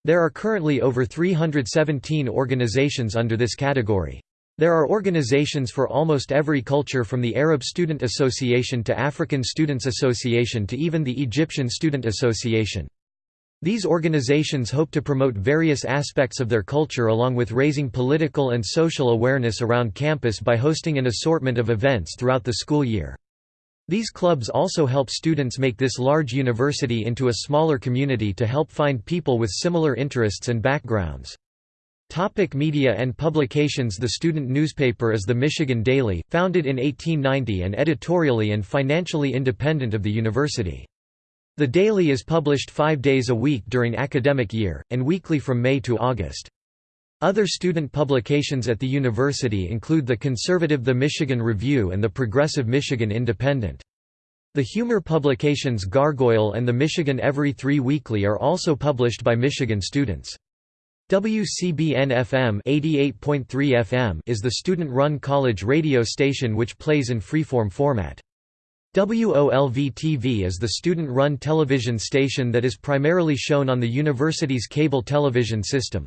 There are currently over 317 organizations under this category. There are organizations for almost every culture from the Arab Student Association to African Students Association to even the Egyptian Student Association. These organizations hope to promote various aspects of their culture along with raising political and social awareness around campus by hosting an assortment of events throughout the school year. These clubs also help students make this large university into a smaller community to help find people with similar interests and backgrounds. Topic media and publications The student newspaper is the Michigan Daily, founded in 1890 and editorially and financially independent of the university. The Daily is published five days a week during academic year, and weekly from May to August. Other student publications at the university include the conservative The Michigan Review and the progressive Michigan Independent. The humor publications Gargoyle and the Michigan Every Three Weekly are also published by Michigan students. WCBN-FM 88.3 FM is the student-run college radio station which plays in freeform format. WOLV-TV is the student-run television station that is primarily shown on the university's cable television system.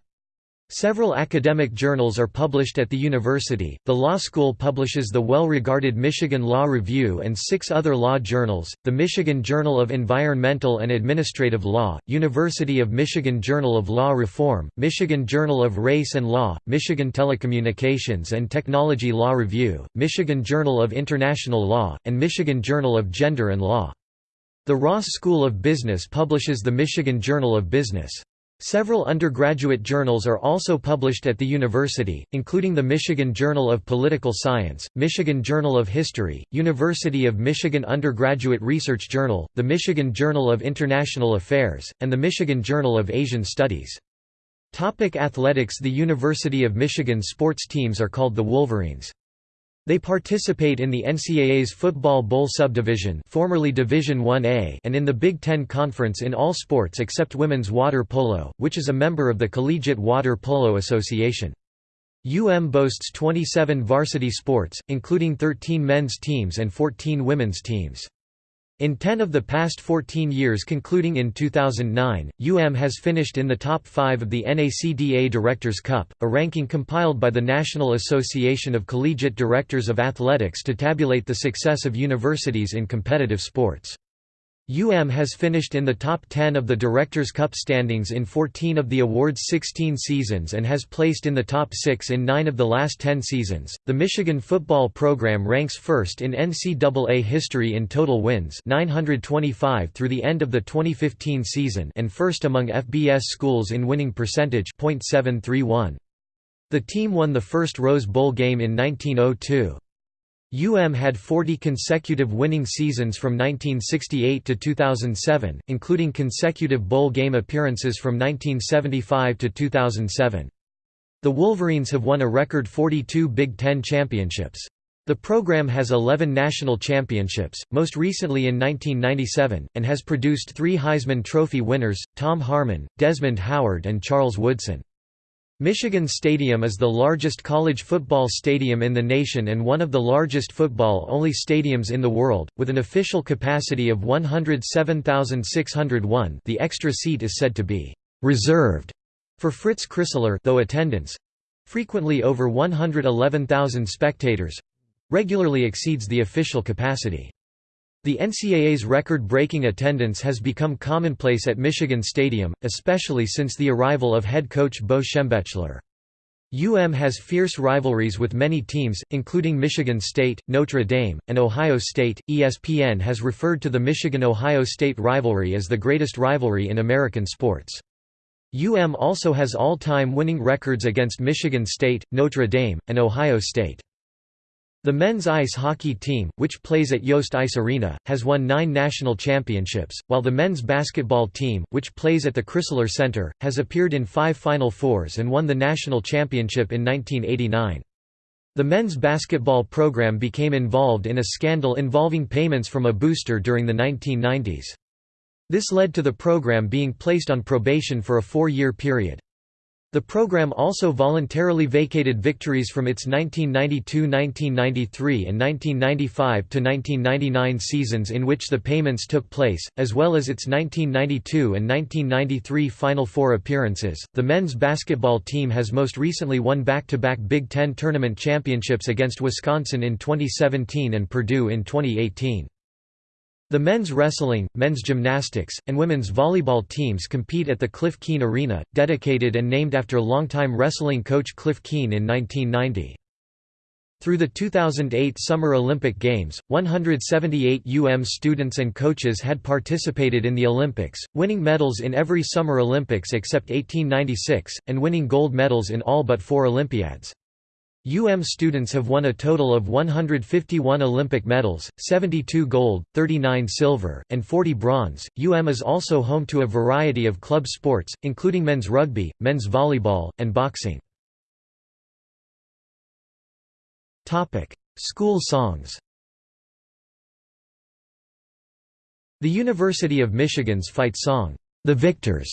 Several academic journals are published at the university. The law school publishes the well-regarded Michigan Law Review and six other law journals: the Michigan Journal of Environmental and Administrative Law, University of Michigan Journal of Law Reform, Michigan Journal of Race and Law, Michigan Telecommunications and Technology Law Review, Michigan Journal of International Law, and Michigan Journal of Gender and Law. The Ross School of Business publishes the Michigan Journal of Business. Several undergraduate journals are also published at the university, including the Michigan Journal of Political Science, Michigan Journal of History, University of Michigan Undergraduate Research Journal, the Michigan Journal of International Affairs, and the Michigan Journal of Asian Studies. Topic athletics The University of Michigan sports teams are called the Wolverines. They participate in the NCAA's Football Bowl subdivision formerly Division 1A and in the Big Ten Conference in all sports except women's water polo, which is a member of the Collegiate Water Polo Association. UM boasts 27 varsity sports, including 13 men's teams and 14 women's teams. In 10 of the past 14 years concluding in 2009, UM has finished in the top 5 of the NACDA Directors' Cup, a ranking compiled by the National Association of Collegiate Directors of Athletics to tabulate the success of universities in competitive sports. UM has finished in the top 10 of the Directors' Cup standings in 14 of the award's 16 seasons and has placed in the top 6 in 9 of the last 10 seasons. The Michigan football program ranks first in NCAA history in total wins, 925 through the end of the 2015 season, and first among FBS schools in winning percentage, .731. The team won the first Rose Bowl game in 1902. UM had 40 consecutive winning seasons from 1968 to 2007, including consecutive bowl game appearances from 1975 to 2007. The Wolverines have won a record 42 Big Ten championships. The program has 11 national championships, most recently in 1997, and has produced three Heisman Trophy winners, Tom Harmon, Desmond Howard and Charles Woodson. Michigan Stadium is the largest college football stadium in the nation and one of the largest football-only stadiums in the world, with an official capacity of 107,601 the extra seat is said to be «reserved» for Fritz Crisler though attendance—frequently over 111,000 spectators—regularly exceeds the official capacity. The NCAA's record-breaking attendance has become commonplace at Michigan Stadium, especially since the arrival of head coach Bo Schembechler. UM has fierce rivalries with many teams, including Michigan State, Notre Dame, and Ohio State. ESPN has referred to the Michigan Ohio State rivalry as the greatest rivalry in American sports. UM also has all time winning records against Michigan State, Notre Dame, and Ohio State. The men's ice hockey team, which plays at Yost Ice Arena, has won nine national championships, while the men's basketball team, which plays at the Crisler Center, has appeared in five Final Fours and won the national championship in 1989. The men's basketball program became involved in a scandal involving payments from a booster during the 1990s. This led to the program being placed on probation for a four-year period. The program also voluntarily vacated victories from its 1992–1993 and 1995–1999 seasons in which the payments took place, as well as its 1992 and 1993 Final Four appearances. The men's basketball team has most recently won back-to-back -back Big Ten tournament championships against Wisconsin in 2017 and Purdue in 2018. The men's wrestling, men's gymnastics, and women's volleyball teams compete at the Cliff Keen Arena, dedicated and named after longtime wrestling coach Cliff Keen in 1990. Through the 2008 Summer Olympic Games, 178 UM students and coaches had participated in the Olympics, winning medals in every Summer Olympics except 1896, and winning gold medals in all but four Olympiads. UM students have won a total of 151 Olympic medals, 72 gold, 39 silver, and 40 bronze. UM is also home to a variety of club sports, including men's rugby, men's volleyball, and boxing. Topic: School songs. The University of Michigan's fight song, "The Victors",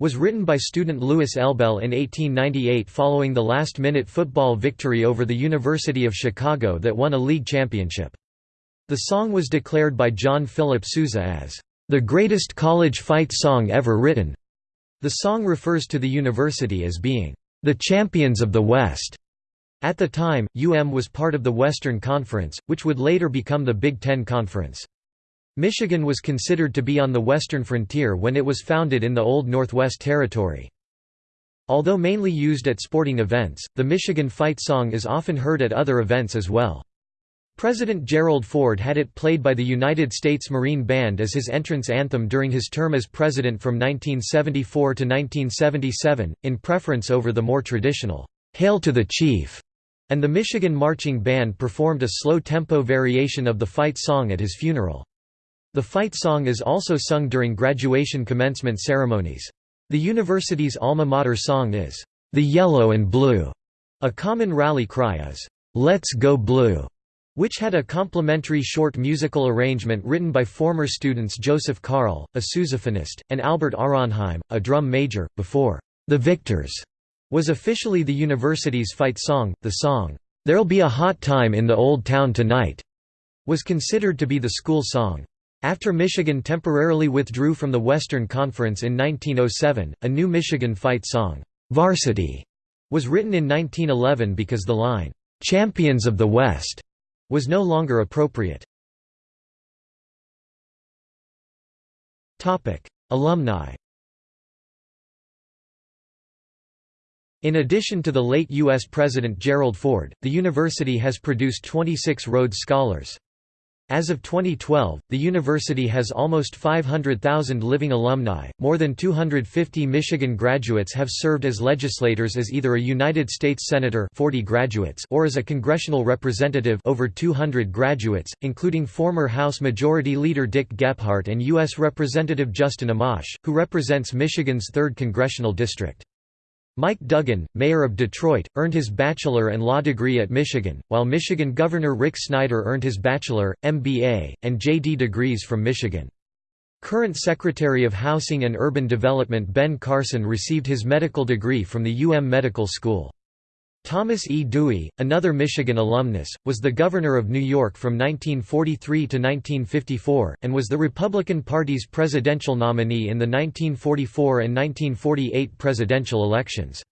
was written by student Louis Elbel in 1898 following the last-minute football victory over the University of Chicago that won a league championship. The song was declared by John Philip Sousa as, "...the greatest college fight song ever written." The song refers to the university as being, "...the champions of the West." At the time, UM was part of the Western Conference, which would later become the Big Ten Conference. Michigan was considered to be on the western frontier when it was founded in the Old Northwest Territory. Although mainly used at sporting events, the Michigan fight song is often heard at other events as well. President Gerald Ford had it played by the United States Marine Band as his entrance anthem during his term as president from 1974 to 1977, in preference over the more traditional, "'Hail to the Chief' and the Michigan Marching Band performed a slow-tempo variation of the fight song at his funeral. The fight song is also sung during graduation commencement ceremonies. The university's alma mater song is, "'The Yellow and Blue'". A common rally cry is, "'Let's Go Blue'", which had a complimentary short musical arrangement written by former students Joseph Carl, a sousaphonist, and Albert Ahronheim, a drum major, before "'The Victors' was officially the university's fight song. The song, "'There'll Be a Hot Time in the Old Town Tonight' was considered to be the school song. After Michigan temporarily withdrew from the Western Conference in 1907, a new Michigan fight song, "'Varsity' was written in 1911 because the line, "'Champions of the West' was no longer appropriate. Alumni In addition to the late U.S. President Gerald Ford, the university has produced 26 Rhodes Scholars. As of 2012, the university has almost 500,000 living alumni. More than 250 Michigan graduates have served as legislators as either a United States senator, 40 graduates, or as a congressional representative, over 200 graduates, including former House Majority Leader Dick Gephardt and U.S. Representative Justin Amash, who represents Michigan's 3rd congressional district. Mike Duggan, mayor of Detroit, earned his bachelor and law degree at Michigan, while Michigan Governor Rick Snyder earned his bachelor, MBA, and JD degrees from Michigan. Current Secretary of Housing and Urban Development Ben Carson received his medical degree from the UM Medical School. Thomas E. Dewey, another Michigan alumnus, was the governor of New York from 1943 to 1954, and was the Republican Party's presidential nominee in the 1944 and 1948 presidential elections.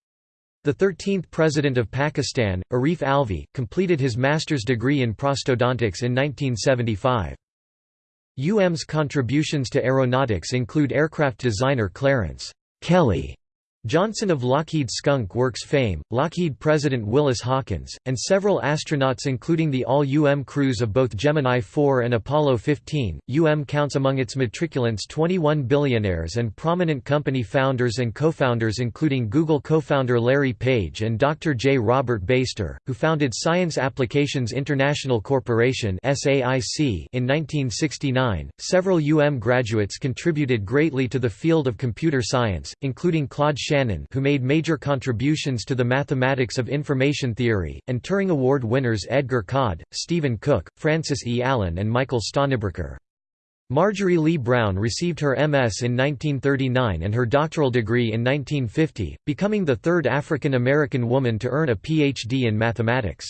The 13th President of Pakistan, Arif Alvi, completed his master's degree in prosthodontics in 1975. UM's contributions to aeronautics include aircraft designer Clarence Kelly Johnson of Lockheed Skunk Works fame, Lockheed President Willis Hawkins, and several astronauts including the all-UM crews of both Gemini 4 and Apollo 15. UM counts among its matriculants 21 billionaires and prominent company founders and co-founders including Google co-founder Larry Page and Dr. J. Robert Beyster, who founded Science Applications International Corporation in 1969. Several UM graduates contributed greatly to the field of computer science, including Claude Shannon who made major contributions to the mathematics of information theory, and Turing Award winners Edgar Codd, Stephen Cook, Frances E. Allen and Michael Stonebraker. Marjorie Lee Brown received her MS in 1939 and her doctoral degree in 1950, becoming the third African American woman to earn a Ph.D. in mathematics.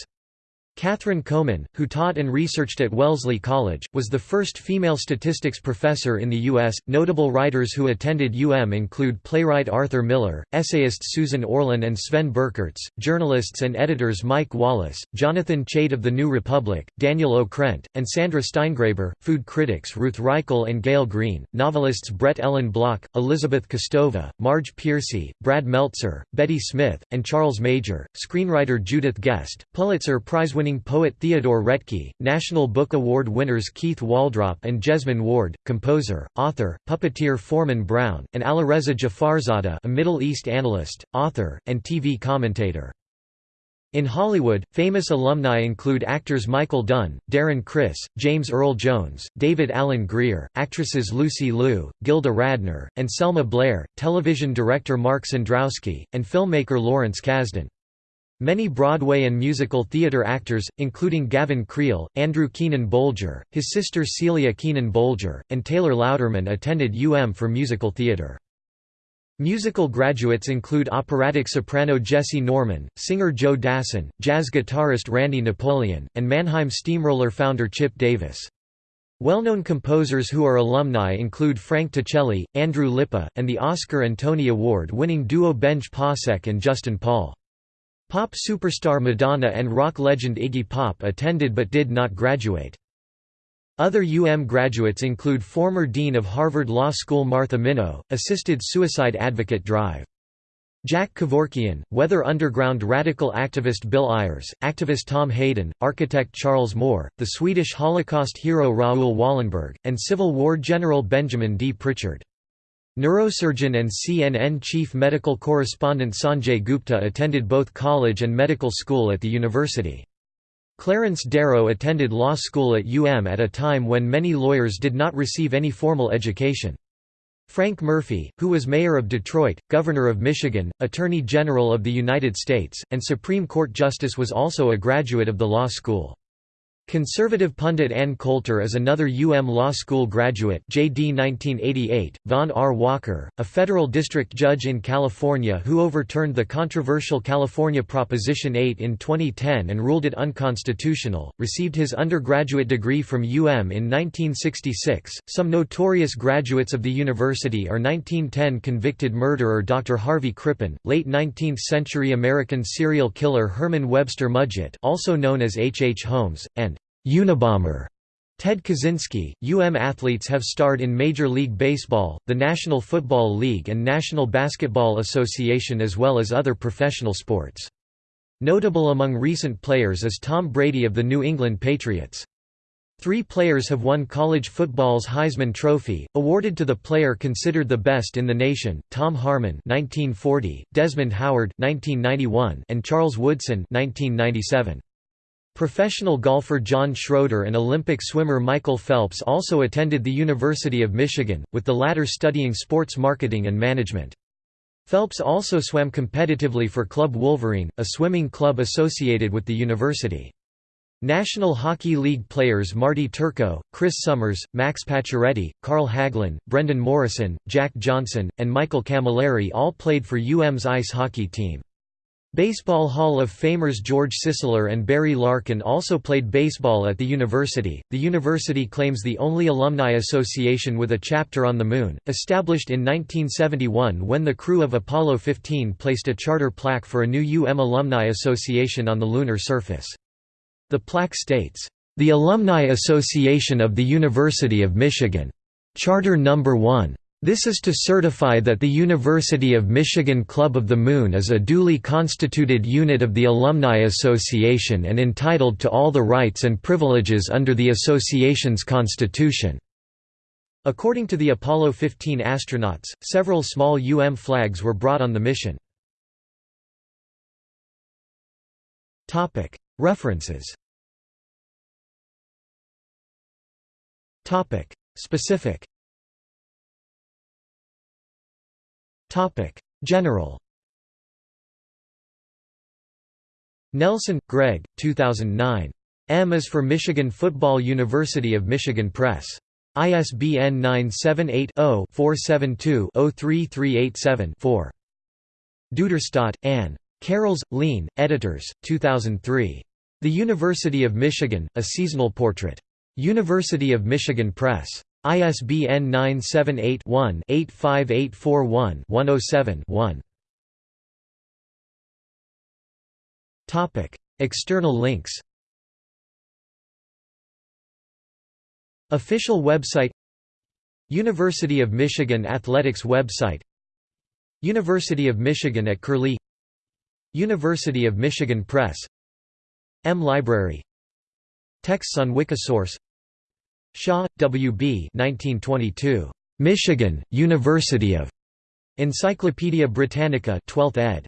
Katherine Coman, who taught and researched at Wellesley College, was the first female statistics professor in the U.S. Notable writers who attended UM include playwright Arthur Miller, essayists Susan Orlean and Sven Birkerts, journalists and editors Mike Wallace, Jonathan Chait of The New Republic, Daniel Okrent, and Sandra Steingraber, food critics Ruth Reichl and Gael Greene, novelists Brett Ellen Block, Elizabeth Kostova, Marge Piercy, Brad Meltzer, Betty Smith, and Charles Major, screenwriter Judith Guest, Pulitzer Prize-winning winning poet Theodore Roethke, National Book Award winners Keith Waldrop and Jesmyn Ward, composer, author, puppeteer Foreman Brown, and Alireza Jafarzadeh a Middle East analyst, author, and TV commentator. In Hollywood, famous alumni include actors Michael Dunn, Darren Criss, James Earl Jones, David Alan Grier, actresses Lucy Liu, Gilda Radner, and Selma Blair, television director Mark Cendrowski, and filmmaker Lawrence Kasdan. Many Broadway and musical theater actors, including Gavin Creel, Andrew Keenan Bolger, his sister Celia Keenan Bolger, and Taylor Louderman attended UM for musical theater. Musical graduates include operatic soprano Jessye Norman, singer Joe Dassin, jazz guitarist Randy Napoleon, and Mannheim Steamroller founder Chip Davis. Well-known composers who are alumni include Frank Ticheli, Andrew Lippa, and the Oscar and Tony Award-winning duo Benj Pasek and Justin Paul. Pop superstar Madonna and rock legend Iggy Pop attended but did not graduate. Other UM graduates include former Dean of Harvard Law School Martha Minow, assisted suicide advocate Drive. Jack Kevorkian, Weather Underground radical activist Bill Ayers, activist Tom Hayden, architect Charles Moore, the Swedish Holocaust hero Raoul Wallenberg, and Civil War General Benjamin D. Pritchard. Neurosurgeon and CNN chief medical correspondent Sanjay Gupta attended both college and medical school at the university. Clarence Darrow attended law school at UM at a time when many lawyers did not receive any formal education. Frank Murphy, who was mayor of Detroit, governor of Michigan, attorney general of the United States, and Supreme Court justice was also a graduate of the law school. Conservative pundit Ann Coulter is another UM Law School graduate JD 1988, Vaughn R. Walker, a federal district judge in California who overturned the controversial California Proposition 8 in 2010 and ruled it unconstitutional, received his undergraduate degree from UM in 1966. Some notorious graduates of the university are 1910 convicted murderer Dr. Harvey Crippen, late 19th-century American serial killer Herman Webster Mudgett also known as H. H. Holmes, and Unabomber Ted Kaczynski, UM athletes have starred in Major League Baseball, the National Football League and National Basketball Association as well as other professional sports. Notable among recent players is Tom Brady of the New England Patriots. Three players have won college football's Heisman Trophy, awarded to the player considered the best in the nation, Tom Harmon 1940, Desmond Howard 1991, and Charles Woodson 1997. Professional golfer John Schroeder and Olympic swimmer Michael Phelps also attended the University of Michigan, with the latter studying sports marketing and management. Phelps also swam competitively for Club Wolverine, a swimming club associated with the university. National Hockey League players Marty Turco, Chris Summers, Max Pacioretty, Carl Hagelin, Brendan Morrison, Jack Johnson, and Michael Cammalleri all played for UM's ice hockey team. Baseball Hall of Famers George Sisler and Barry Larkin also played baseball at the university. The university claims the only alumni association with a chapter on the Moon, established in 1971 when the crew of Apollo 15 placed a charter plaque for a new UM Alumni Association on the lunar surface. The plaque states, "The Alumni Association of the University of Michigan. Charter Number 1." This is to certify that the University of Michigan Club of the Moon is a duly constituted unit of the Alumni Association and entitled to all the rights and privileges under the association's constitution. According to the Apollo 15 astronauts, several small UM flags were brought on the mission. References Specific Topic: General. Nelson, Greg, 2009. M is for Michigan Football University of Michigan Press. ISBN 978-0-472-03387-4. Duderstadt, Anne. Carrolls, Lean, editors, 2003. The University of Michigan, A Seasonal Portrait. University of Michigan Press. ISBN 978-1-85841-107-1. External links. Official website University of Michigan Athletics website. University of Michigan at Curlie. University of Michigan Press. M Library. Texts on Wikisource Shaw, W. B. 1922. Michigan, University of. Encyclopædia Britannica 12th ed.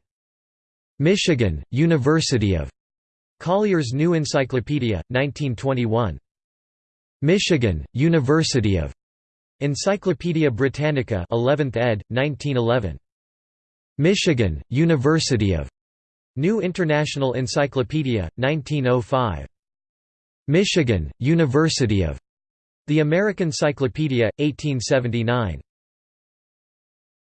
Michigan, University of. Collier's New Encyclopedia, 1921. Michigan, University of. Encyclopædia Britannica 11th ed., 1911. Michigan, University of. New International Encyclopedia, 1905. Michigan, University of. The American Cyclopedia, 1879.